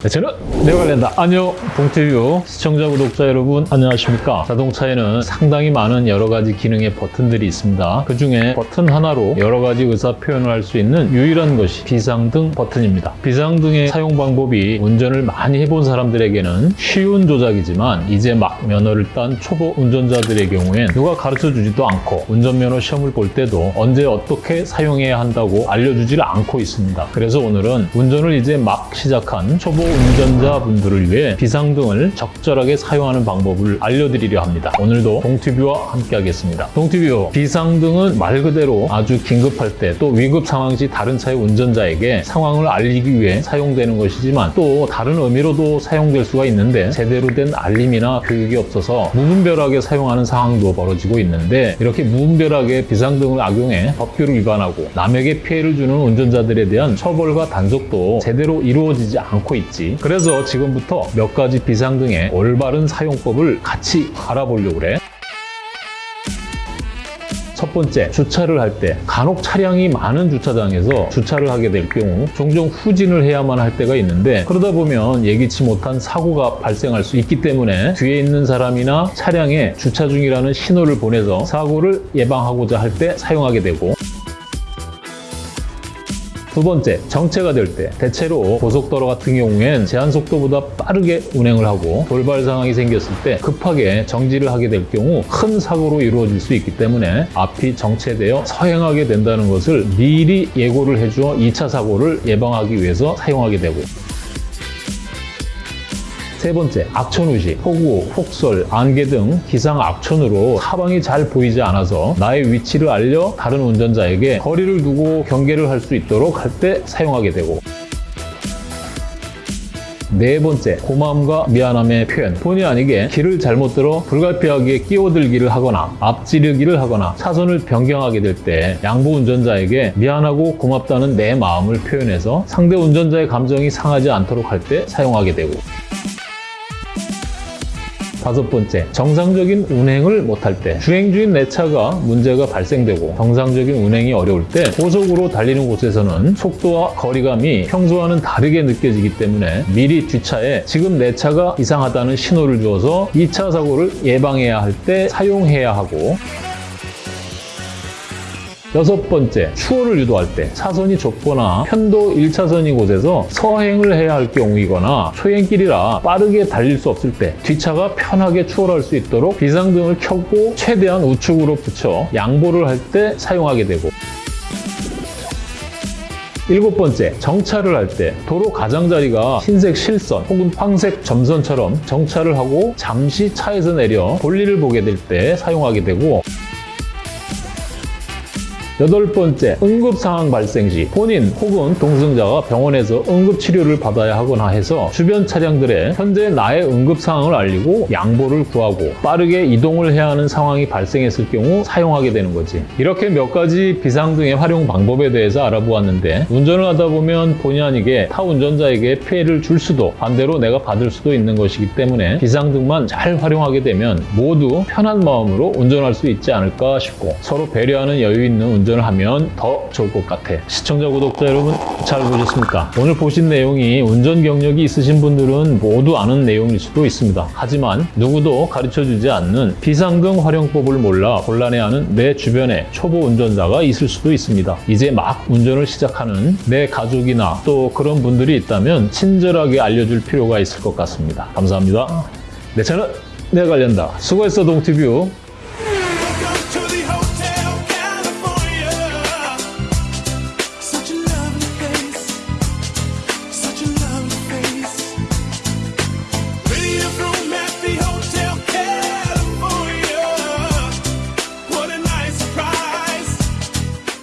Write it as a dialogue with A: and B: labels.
A: 네, 저는 내관련다 안녕 동티뷰 시청자 구독자 여러분 안녕하십니까? 자동차에는 상당히 많은 여러 가지 기능의 버튼들이 있습니다. 그 중에 버튼 하나로 여러 가지 의사 표현을 할 수 있는 유일한 것이 비상등 버튼입니다. 비상등의 사용 방법이 운전을 많이 해본 사람들에게는 쉬운 조작이지만 이제 막 면허를 딴 초보 운전자들의 경우엔 누가 가르쳐 주지도 않고 운전면허 시험을 볼 때도 언제 어떻게 사용해야 한다고 알려주지를 않고 있습니다. 그래서 오늘은 운전을 이제 막 시작한 초보 운전자분들을 위해 비상등을 적절하게 사용하는 방법을 알려드리려 합니다. 오늘도 동티뷰와 함께 하겠습니다. 동티뷰, 비상등은 말 그대로 아주 긴급할 때 또 위급 상황 시 다른 차의 운전자에게 상황을 알리기 위해 사용되는 것이지만 또 다른 의미로도 사용될 수가 있는데 제대로 된 알림이나 교육이 없어서 무분별하게 사용하는 상황도 벌어지고 있는데 이렇게 무분별하게 비상등을 악용해 법규를 위반하고 남에게 피해를 주는 운전자들에 대한 처벌과 단속도 제대로 이루어지지 않고 있지 그래서 지금부터 몇 가지 비상등의 올바른 사용법을 같이 알아보려고 그래. 첫 번째, 주차를 할 때 간혹 차량이 많은 주차장에서 주차를 하게 될 경우 종종 후진을 해야만 할 때가 있는데 그러다 보면 예기치 못한 사고가 발생할 수 있기 때문에 뒤에 있는 사람이나 차량에 주차 중이라는 신호를 보내서 사고를 예방하고자 할 때 사용하게 되고 두 번째, 정체가 될 때. 대체로 고속도로 같은 경우엔 제한 속도보다 빠르게 운행을 하고 돌발 상황이 생겼을 때 급하게 정지를 하게 될 경우 큰 사고로 이루어질 수 있기 때문에 앞이 정체되어 서행하게 된다는 것을 미리 예고를 해주어 2차 사고를 예방하기 위해서 사용하게 되고 세 번째, 악천후시, 폭우, 폭설, 안개 등 기상 악천후로 사방이 잘 보이지 않아서 나의 위치를 알려 다른 운전자에게 거리를 두고 경계를 할 수 있도록 할 때 사용하게 되고 네 번째, 고마움과 미안함의 표현. 본의 아니게 길을 잘못 들어 불가피하게 끼어들기를 하거나 앞지르기를 하거나 차선을 변경하게 될 때 양보 운전자에게 미안하고 고맙다는 내 마음을 표현해서 상대 운전자의 감정이 상하지 않도록 할 때 사용하게 되고 다섯 번째, 정상적인 운행을 못할 때 주행 중인 내 차가 문제가 발생되고 정상적인 운행이 어려울 때 고속으로 달리는 곳에서는 속도와 거리감이 평소와는 다르게 느껴지기 때문에 미리 뒷차에 지금 내 차가 이상하다는 신호를 주어서 2차 사고를 예방해야 할 때 사용해야 하고 여섯 번째, 추월을 유도할 때 차선이 좁거나 편도 1차선인 곳에서 서행을 해야 할 경우이거나 초행길이라 빠르게 달릴 수 없을 때 뒷차가 편하게 추월할 수 있도록 비상등을 켜고 최대한 우측으로 붙여 양보를 할 때 사용하게 되고. 일곱 번째, 정차를 할 때 도로 가장자리가 흰색 실선 혹은 황색 점선처럼 정차를 하고 잠시 차에서 내려 볼일을 보게 될 때 사용하게 되고 여덟 번째, 응급 상황 발생 시 본인 혹은 동승자가 병원에서 응급 치료를 받아야 하거나 해서 주변 차량들의 현재 나의 응급 상황을 알리고 양보를 구하고 빠르게 이동을 해야 하는 상황이 발생했을 경우 사용하게 되는 거지. 이렇게 몇 가지 비상 등의 활용 방법에 대해서 알아보았는데 운전을 하다 보면 본의 아니게 타 운전자에게 피해를 줄 수도 반대로 내가 받을 수도 있는 것이기 때문에 비상등만 잘 활용하게 되면 모두 편한 마음으로 운전할 수 있지 않을까 싶고 서로 배려하는 여유 있는 운전 운전을 하면 더 좋을 것 같아. 시청자, 구독자 여러분 잘 보셨습니까? 오늘 보신 내용이 운전 경력이 있으신 분들은 모두 아는 내용일 수도 있습니다. 하지만 누구도 가르쳐주지 않는 비상등 활용법을 몰라 곤란해하는 내 주변에 초보 운전자가 있을 수도 있습니다. 이제 막 운전을 시작하는 내 가족이나 또 그런 분들이 있다면 친절하게 알려줄 필요가 있을 것 같습니다. 감사합니다. 내 차는 내가 관련다. 수고했어 동티뷰.